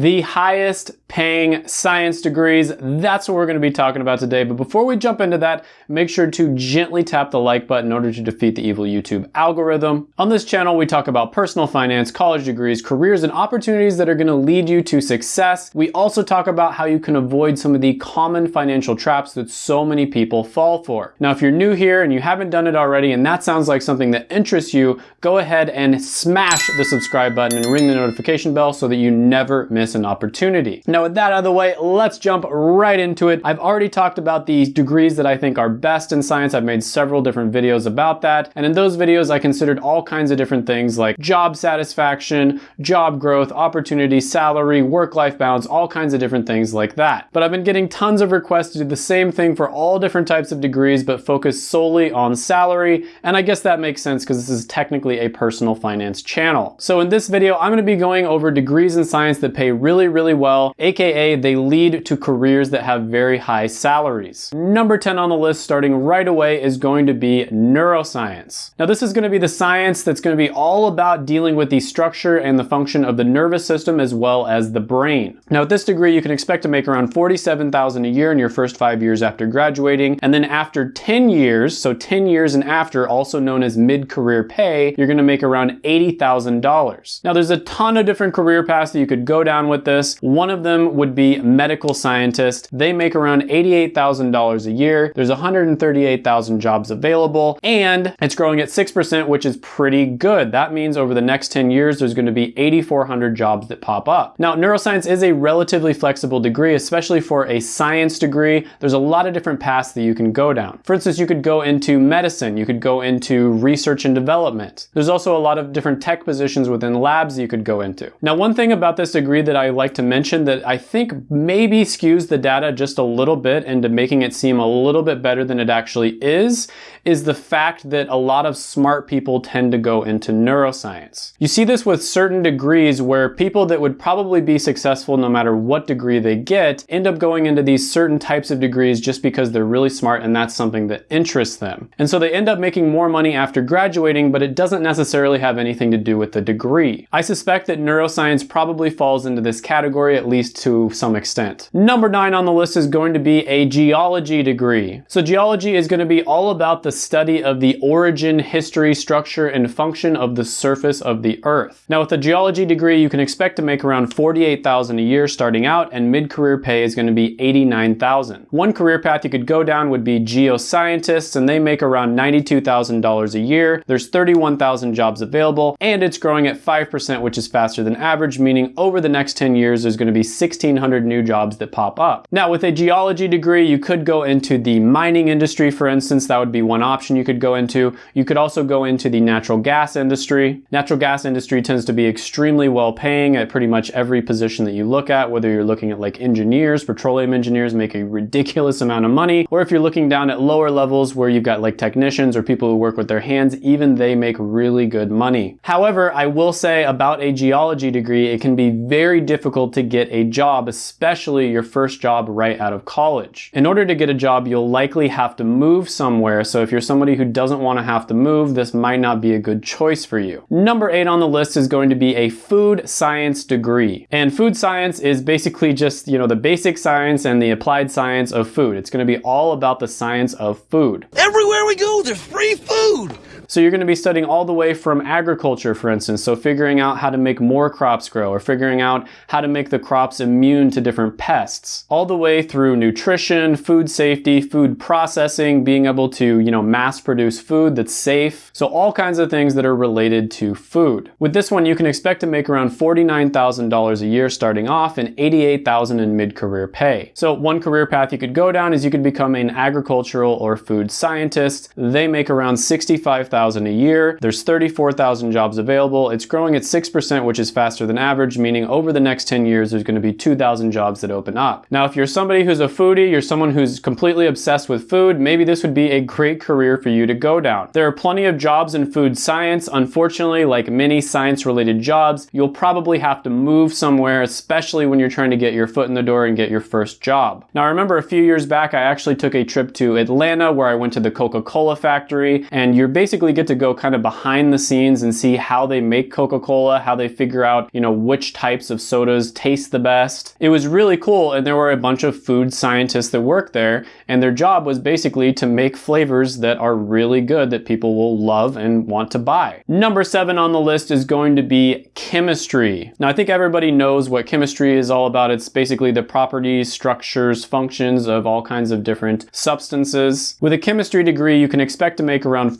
the highest paying science degrees. That's what we're gonna be talking about today. But before we jump into that, make sure to gently tap the like button in order to defeat the evil YouTube algorithm. On this channel, we talk about personal finance, college degrees, careers, and opportunities that are gonna lead you to success. We also talk about how you can avoid some of the common financial traps that so many people fall for. Now, if you're new here and you haven't done it already, and that sounds like something that interests you, go ahead and smash the subscribe button and ring the notification bell so that you never miss an opportunity. Now, with that out of the way, let's jump right into it. I've already talked about these degrees that I think are best in science. I've made several different videos about that. And in those videos, I considered all kinds of different things like job satisfaction, job growth, opportunity, salary, work-life balance, all kinds of different things like that. But I've been getting tons of requests to do the same thing for all different types of degrees, but focus solely on salary. And I guess that makes sense because this is technically a personal finance channel. So in this video, I'm gonna be going over degrees in science that pay really, really well, AKA they lead to careers that have very high salaries. Number 10 on the list starting right away is going to be neuroscience. Now this is gonna be the science that's gonna be all about dealing with the structure and the function of the nervous system as well as the brain. Now with this degree, you can expect to make around 47,000 a year in your first five years after graduating. And then after 10 years, so 10 years and after, also known as mid-career pay, you're gonna make around $80,000. Now there's a ton of different career paths that you could go down with this. One of them would be medical scientist. They make around $88,000 a year. There's 138,000 jobs available and it's growing at 6%, which is pretty good. That means over the next 10 years, there's gonna be 8,400 jobs that pop up. Now, neuroscience is a relatively flexible degree, especially for a science degree. There's a lot of different paths that you can go down. For instance, you could go into medicine, you could go into research and development. There's also a lot of different tech positions within labs you could go into. Now, one thing about this degree that I like to mention that I think maybe skews the data just a little bit into making it seem a little bit better than it actually is, is the fact that a lot of smart people tend to go into neuroscience. You see this with certain degrees where people that would probably be successful no matter what degree they get end up going into these certain types of degrees just because they're really smart and that's something that interests them. And so they end up making more money after graduating, but it doesn't necessarily have anything to do with the degree. I suspect that neuroscience probably falls into this category at least to some extent. Number nine on the list is going to be a geology degree. So geology is going to be all about the study of the origin, history, structure, and function of the surface of the Earth. Now with a geology degree, you can expect to make around 48,000 a year starting out, and mid-career pay is gonna be 89,000. One career path you could go down would be geoscientists, and they make around $92,000 a year. There's 31,000 jobs available, and it's growing at 5%, which is faster than average, meaning over the next 10 years, there's gonna be 1,600 new jobs that pop up. Now with a geology degree, you could go into the mining industry, for instance, that would be one one option you could go into. You could also go into the natural gas industry. Natural gas industry tends to be extremely well paying at pretty much every position that you look at, whether you're looking at like engineers, petroleum engineers make a ridiculous amount of money, or if you're looking down at lower levels where you've got like technicians or people who work with their hands, even they make really good money. However, I will say about a geology degree, it can be very difficult to get a job, especially your first job right out of college. In order to get a job, you'll likely have to move somewhere. So if you're somebody who doesn't want to have to move, this might not be a good choice for you. Number eight on the list is going to be a food science degree. And food science is basically just, you know, the basic science and the applied science of food. It's going to be all about the science of food. Everywhere we go, there's free food. So you're going to be studying all the way from agriculture, for instance, so figuring out how to make more crops grow or figuring out how to make the crops immune to different pests, all the way through nutrition, food safety, food processing, being able to, you know, mass produce food that's safe. So all kinds of things that are related to food. With this one, you can expect to make around $49,000 a year starting off and $88,000 in mid-career pay. So one career path you could go down is you could become an agricultural or food scientist. They make around 65,000 100,000 a year. There's 34,000 jobs available. It's growing at 6%, which is faster than average, meaning over the next 10 years, there's gonna be 2,000 jobs that open up. Now, if you're somebody who's a foodie, you're someone who's completely obsessed with food, maybe this would be a great career for you to go down. There are plenty of jobs in food science. Unfortunately, like many science-related jobs, you'll probably have to move somewhere, especially when you're trying to get your foot in the door and get your first job. Now, I remember a few years back, I actually took a trip to Atlanta where I went to the Coca-Cola factory, and you're basically basically get to go kind of behind the scenes and see how they make Coca-Cola, how they figure out, you know, which types of sodas taste the best. It was really cool and there were a bunch of food scientists that worked there and their job was basically to make flavors that are really good that people will love and want to buy. Number seven on the list is going to be chemistry. Now I think everybody knows what chemistry is all about. It's basically the properties, structures, functions of all kinds of different substances. With a chemistry degree, you can expect to make around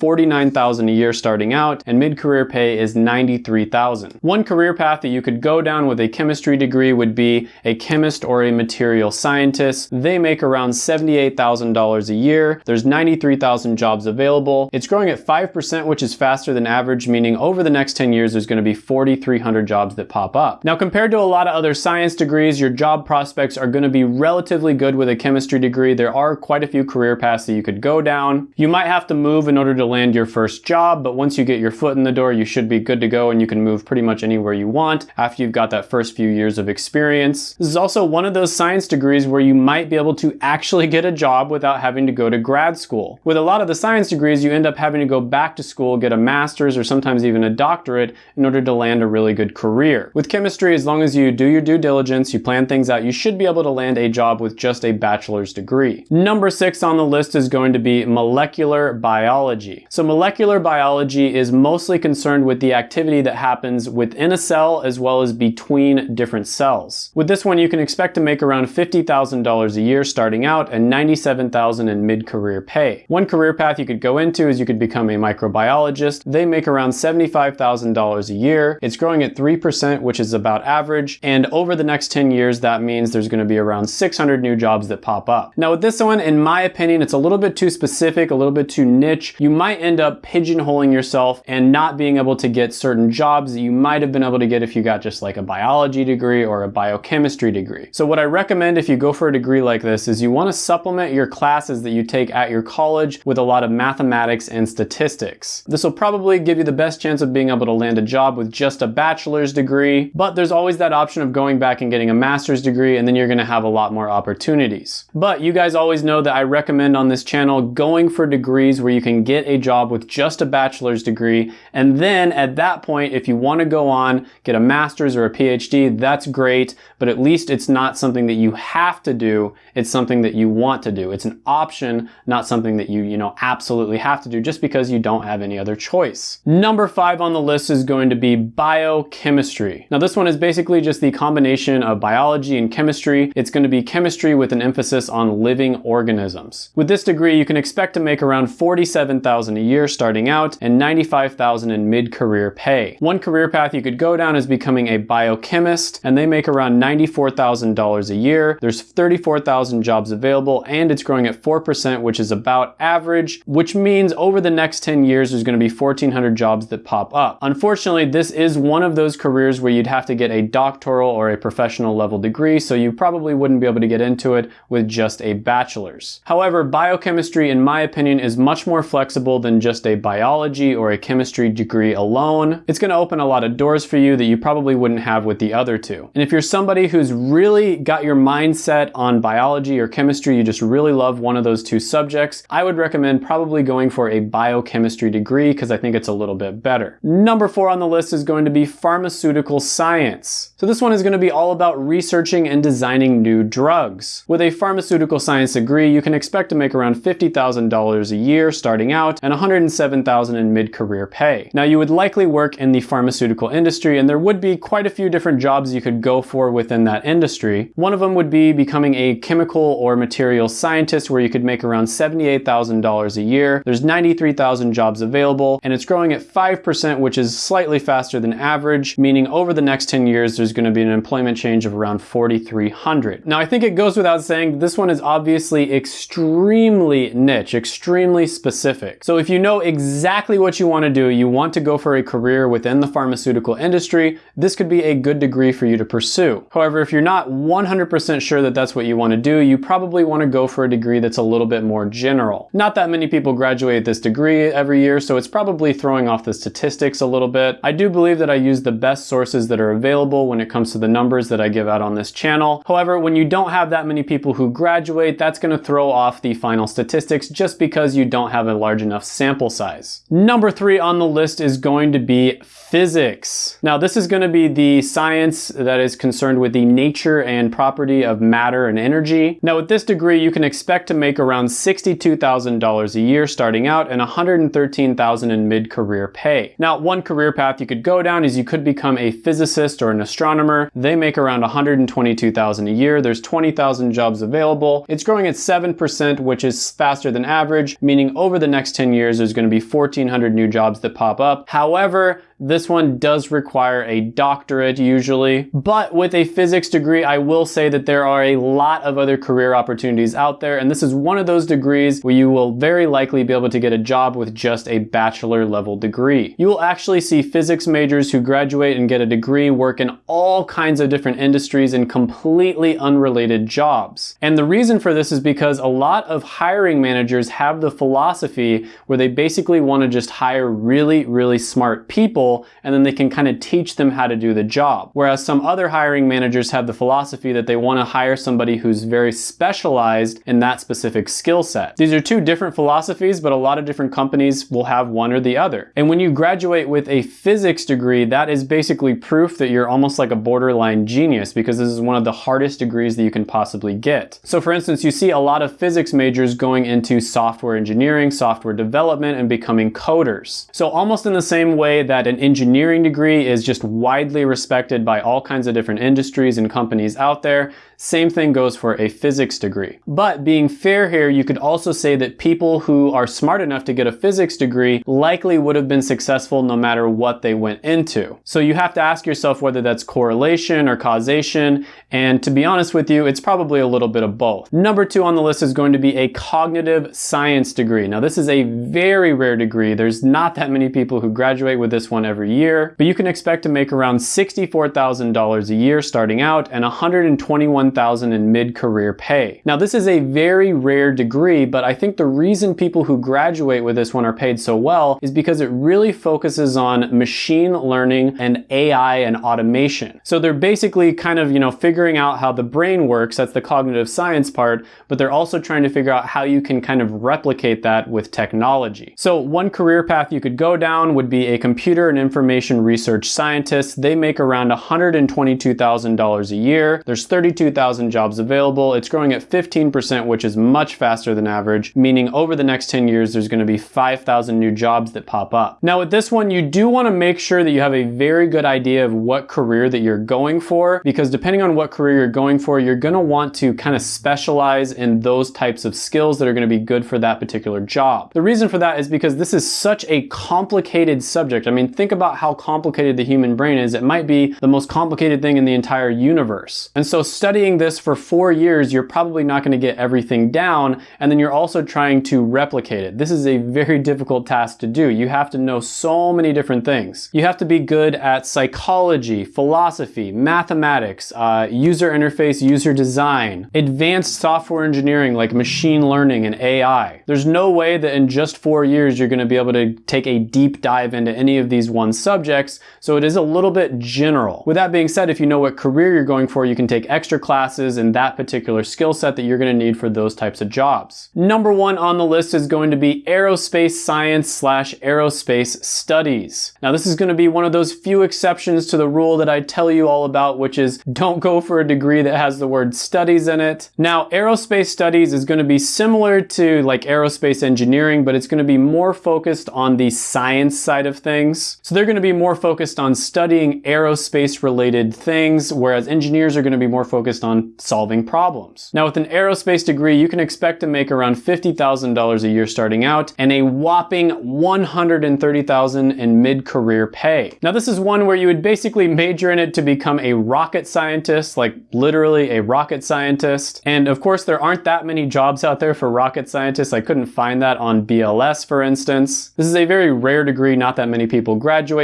49,000 a year starting out and mid-career pay is 93,000. One career path that you could go down with a chemistry degree would be a chemist or a material scientist. They make around $78,000 a year. There's 93,000 jobs available. It's growing at 5%, which is faster than average, meaning over the next 10 years, there's gonna be 4,300 jobs that pop up. Now, compared to a lot of other science degrees, your job prospects are gonna be relatively good with a chemistry degree. There are quite a few career paths that you could go down. You might have to move in order to land your first job, but once you get your foot in the door, you should be good to go and you can move pretty much anywhere you want after you've got that first few years of experience. This is also one of those science degrees where you might be able to actually get a job without having to go to grad school. With a lot of the science degrees, you end up having to go back to school, get a master's or sometimes even a doctorate in order to land a really good career. With chemistry, as long as you do your due diligence, you plan things out, you should be able to land a job with just a bachelor's degree. Number six on the list is going to be molecular biology. So molecular biology is mostly concerned with the activity that happens within a cell as well as between different cells. With this one, you can expect to make around $50,000 a year starting out and $97,000 in mid-career pay. One career path you could go into is you could become a microbiologist. They make around $75,000 a year. It's growing at 3%, which is about average. And over the next 10 years, that means there's gonna be around 600 new jobs that pop up. Now with this one, in my opinion, it's a little bit too specific, a little bit too niche. You might end up pigeonholing yourself and not being able to get certain jobs that you might have been able to get if you got just like a biology degree or a biochemistry degree. So what I recommend if you go for a degree like this is you wanna supplement your classes that you take at your college with a lot of mathematics and statistics. This will probably give you the best chance of being able to land a job with just a bachelor's degree, but there's always that option of going back and getting a master's degree and then you're gonna have a lot more opportunities. But you guys always know that I recommend on this channel going for degrees where you can get a job with just a bachelor's degree. And then at that point if you wanna go on, get a master's or a PhD, that's great, but at least it's not something that you have to do, it's something that you want to do. It's an option, not something that you, you know, absolutely have to do just because you don't have any other choice. Number five on the list is going to be biochemistry. Now this one is basically just the combination of biology and chemistry. It's going to be chemistry with an emphasis on living organisms. With this degree, you can expect to make around 47,000 a year starting out and 95,000 in mid-career pay. One career path you could go down is becoming a biochemist and they make around $94,000 a year. There's 34,000 jobs available and it's growing at 4%, which is about average, which means over the next 10 years, there's gonna be 1,400 jobs that pop up. Unfortunately, this is one of those careers where you'd have to get a doctoral or a professional level degree, so you probably wouldn't be able to get into it with just a bachelor's. However, biochemistry, in my opinion, is much more flexible than just a biology or a chemistry degree alone. It's gonna open a lot of doors for you that you probably wouldn't have with the other two. And if you're somebody who's really got your mindset on biology or chemistry, you just really love one of those two subjects, I would recommend probably going for a biochemistry degree because I think it's a little bit better. Number four on the list is going to be pharmaceutical science. So this one is going to be all about researching and designing new drugs. With a pharmaceutical science degree, you can expect to make around $50,000 a year starting out and $107,000 in mid-career pay. Now you would likely work in the pharmaceutical industry and there would be quite a few different jobs you could go for within that industry. One of them would be becoming a chemical or material scientist where you could make around $78,000 a year. There's 93,000 jobs available and it's growing at 5%, which is slightly faster than average, meaning over the next 10 years, there's gonna be an employment change of around 4,300. Now, I think it goes without saying, this one is obviously extremely niche, extremely specific. So if you know exactly what you wanna do, you want to go for a career within the pharmaceutical industry, this could be a good degree for you to pursue. However, if you're not 100% sure that that's what you wanna do, you probably wanna go for a degree that's a little bit more general. Not that many people graduate this degree every year, so it's probably throwing off the statistics a little bit. I do believe that I use the best sources that are available when it comes to the numbers that I give out on this channel. However, when you don't have that many people who graduate, that's gonna throw off the final statistics just because you don't have a large enough sample sample size. Number three on the list is going to be physics. Now this is going to be the science that is concerned with the nature and property of matter and energy. Now with this degree you can expect to make around $62,000 a year starting out and $113,000 in mid-career pay. Now one career path you could go down is you could become a physicist or an astronomer. They make around $122,000 a year. There's 20,000 jobs available. It's growing at 7% which is faster than average meaning over the next 10 years there's going to be 1,400 new jobs that pop up. However, this one does require a doctorate usually, but with a physics degree, I will say that there are a lot of other career opportunities out there, and this is one of those degrees where you will very likely be able to get a job with just a bachelor level degree. You will actually see physics majors who graduate and get a degree work in all kinds of different industries in completely unrelated jobs. And the reason for this is because a lot of hiring managers have the philosophy where they basically want to just hire really, really smart people people and then they can kind of teach them how to do the job. Whereas some other hiring managers have the philosophy that they want to hire somebody who's very specialized in that specific skill set. These are two different philosophies, but a lot of different companies will have one or the other. And when you graduate with a physics degree, that is basically proof that you're almost like a borderline genius because this is one of the hardest degrees that you can possibly get. So for instance, you see a lot of physics majors going into software engineering, software development, and becoming coders. So almost in the same way that an engineering degree is just widely respected by all kinds of different industries and companies out there. Same thing goes for a physics degree. But being fair here, you could also say that people who are smart enough to get a physics degree likely would have been successful no matter what they went into. So you have to ask yourself whether that's correlation or causation. And to be honest with you, it's probably a little bit of both. Number two on the list is going to be a cognitive science degree. Now this is a very rare degree. There's not that many people who graduate with this one every year, but you can expect to make around $64,000 a year starting out and 121 $1,000 in mid-career pay. Now this is a very rare degree, but I think the reason people who graduate with this one are paid so well is because it really focuses on machine learning and AI and automation. So they're basically kind of, you know, figuring out how the brain works, that's the cognitive science part, but they're also trying to figure out how you can kind of replicate that with technology. So one career path you could go down would be a computer and information research scientist. They make around $122,000 a year. There's 32,000 jobs available. It's growing at 15%, which is much faster than average, meaning over the next 10 years, there's gonna be 5,000 new jobs that pop up. Now with this one, you do wanna make sure that you have a very good idea of what career that you're going for, because depending on what career you're going for, you're gonna want to kind of specialize in those types of skills that are gonna be good for that particular job. The reason for that is because this is such a complicated subject. I mean, think about how complicated the human brain is. It might be the most complicated thing in the entire universe. And so studying this for four years, you're probably not going to get everything down, and then you're also trying to replicate it. This is a very difficult task to do. You have to know so many different things. You have to be good at psychology, philosophy, mathematics, uh, user interface, user design, advanced software engineering like machine learning and AI. There's no way that in just four years you're going to be able to take a deep dive into any of these one subjects, so it is a little bit general. With that being said, if you know what career you're going for, you can take extra classes in that particular skill set that you're gonna need for those types of jobs. Number one on the list is going to be aerospace science slash aerospace studies. Now this is gonna be one of those few exceptions to the rule that I tell you all about, which is don't go for a degree that has the word studies in it. Now aerospace studies is gonna be similar to like aerospace engineering, but it's gonna be more focused on the science side of things. So they're gonna be more focused on studying aerospace related things, whereas engineers are gonna be more focused on solving problems. Now with an aerospace degree, you can expect to make around $50,000 a year starting out and a whopping $130,000 in mid-career pay. Now this is one where you would basically major in it to become a rocket scientist, like literally a rocket scientist. And of course there aren't that many jobs out there for rocket scientists. I couldn't find that on BLS for instance. This is a very rare degree, not that many people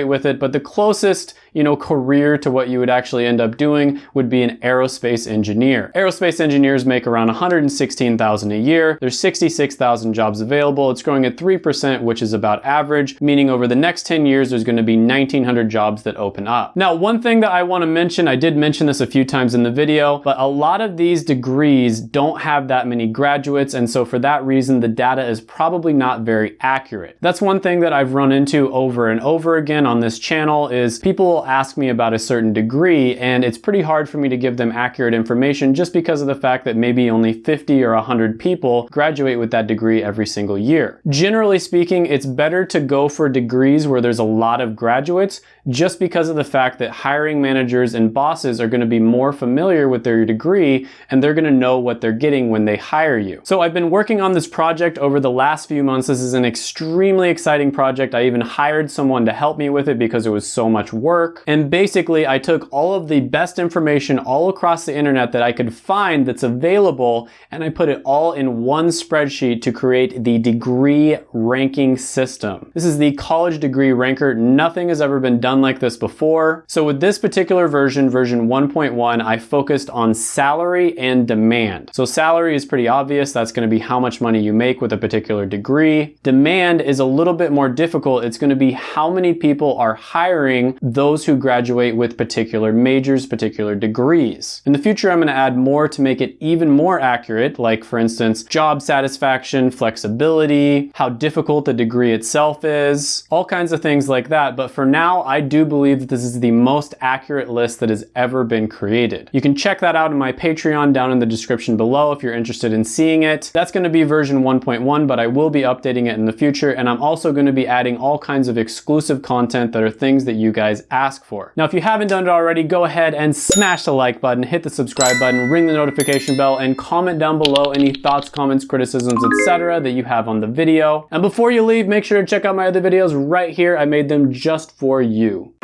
with it, but the closest you know, career to what you would actually end up doing would be an aerospace engineer. Aerospace engineers make around 116,000 a year. There's 66,000 jobs available. It's growing at 3%, which is about average, meaning over the next 10 years, there's gonna be 1,900 jobs that open up. Now, one thing that I wanna mention, I did mention this a few times in the video, but a lot of these degrees don't have that many graduates, and so for that reason, the data is probably not very accurate. That's one thing that I've run into over and over again on this channel is people ask me about a certain degree, and it's pretty hard for me to give them accurate information just because of the fact that maybe only 50 or 100 people graduate with that degree every single year. Generally speaking, it's better to go for degrees where there's a lot of graduates just because of the fact that hiring managers and bosses are gonna be more familiar with their degree and they're gonna know what they're getting when they hire you. So I've been working on this project over the last few months. This is an extremely exciting project. I even hired someone to help me with it because it was so much work. And basically I took all of the best information all across the internet that I could find that's available and I put it all in one spreadsheet to create the degree ranking system. This is the college degree ranker. Nothing has ever been done done like this before. So with this particular version, version 1.1, I focused on salary and demand. So salary is pretty obvious. That's gonna be how much money you make with a particular degree. Demand is a little bit more difficult. It's gonna be how many people are hiring those who graduate with particular majors, particular degrees. In the future, I'm gonna add more to make it even more accurate, like for instance, job satisfaction, flexibility, how difficult the degree itself is, all kinds of things like that. But for now, I do believe that this is the most accurate list that has ever been created. You can check that out in my Patreon down in the description below if you're interested in seeing it. That's gonna be version 1.1, but I will be updating it in the future, and I'm also gonna be adding all kinds of exclusive content that are things that you guys ask for. Now, if you haven't done it already, go ahead and smash the like button, hit the subscribe button, ring the notification bell, and comment down below any thoughts, comments, criticisms, etc. that you have on the video. And before you leave, make sure to check out my other videos right here. I made them just for you.